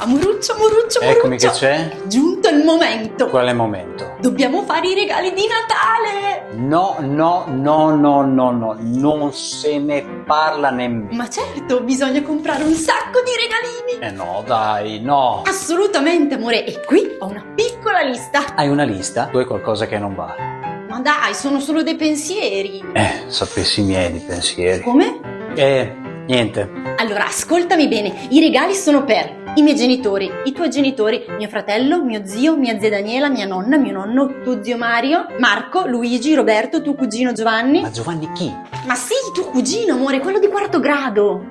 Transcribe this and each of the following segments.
Amoruccio, amoruccio, amoruccio. Eccomi che c'è. È giunto il momento. Quale momento? Dobbiamo fare i regali di Natale. No, no, no, no, no, no, non se ne parla nemmeno. Ma certo, bisogna comprare un sacco di regalini. Eh no, dai, no. Assolutamente, amore. E qui ho una piccola lista. Hai una lista? Tu hai qualcosa che non va. Ma dai, sono solo dei pensieri. Eh, sapessi i miei di pensieri. Come? Eh, niente. Allora, ascoltami bene. I regali sono per i miei genitori, i tuoi genitori, mio fratello, mio zio, mia zia Daniela, mia nonna, mio nonno, tuo zio Mario, Marco, Luigi, Roberto, tuo cugino Giovanni. Ma Giovanni chi? Ma sì, tuo cugino, amore, quello di quarto grado.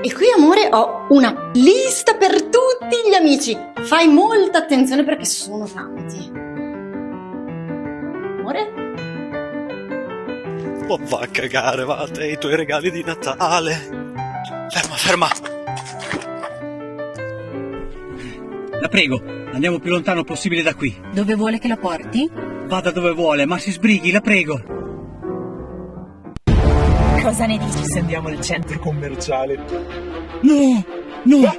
E qui, amore, ho una lista per tutti gli amici. Fai molta attenzione perché sono tanti. Amore? Oh, va a cagare, va a te i tuoi regali di Natale. Ferma, ferma. La prego, andiamo più lontano possibile da qui. Dove vuole che la porti? Vada dove vuole, ma si sbrighi, la prego. Cosa ne dici? Se andiamo al centro commerciale. No, no.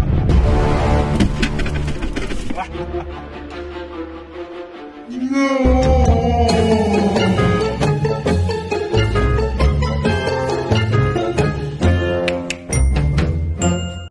No!